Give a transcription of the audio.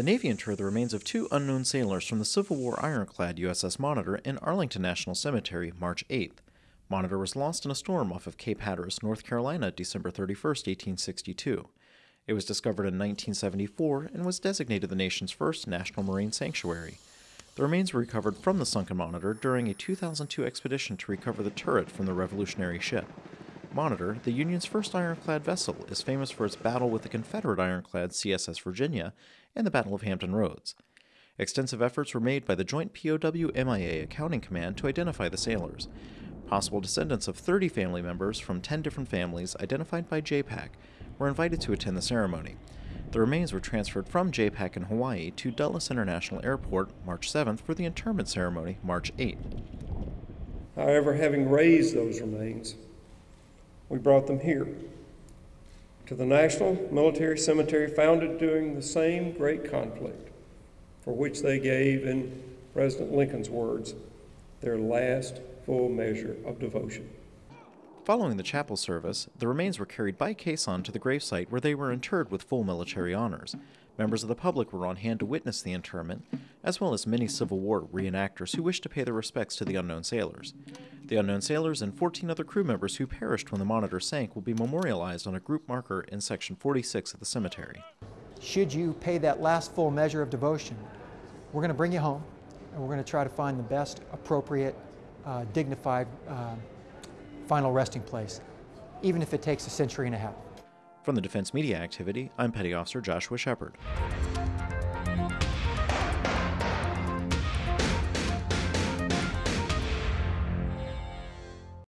The Navy interred the remains of two unknown sailors from the Civil War ironclad USS Monitor in Arlington National Cemetery March 8th. Monitor was lost in a storm off of Cape Hatteras, North Carolina, December 31, 1862. It was discovered in 1974 and was designated the nation's first national marine sanctuary. The remains were recovered from the sunken Monitor during a 2002 expedition to recover the turret from the Revolutionary ship. Monitor, the Union's first ironclad vessel, is famous for its battle with the Confederate ironclad CSS Virginia and the Battle of Hampton Roads. Extensive efforts were made by the Joint POW MIA Accounting Command to identify the sailors. Possible descendants of 30 family members from 10 different families identified by JPAC were invited to attend the ceremony. The remains were transferred from JPAC in Hawaii to Dulles International Airport March 7th for the interment ceremony March 8th. However, having raised those remains, we brought them here to the National Military Cemetery founded during the same great conflict for which they gave, in President Lincoln's words, their last full measure of devotion. Following the chapel service, the remains were carried by caisson to the gravesite where they were interred with full military honors. Members of the public were on hand to witness the interment, as well as many Civil War reenactors who wished to pay their respects to the unknown sailors. The unknown sailors and 14 other crew members who perished when the Monitor sank will be memorialized on a group marker in Section 46 of the cemetery. Should you pay that last full measure of devotion, we're going to bring you home and we're going to try to find the best, appropriate, uh, dignified uh, final resting place, even if it takes a century and a half. From the Defense Media Activity, I'm Petty Officer Joshua Shepard.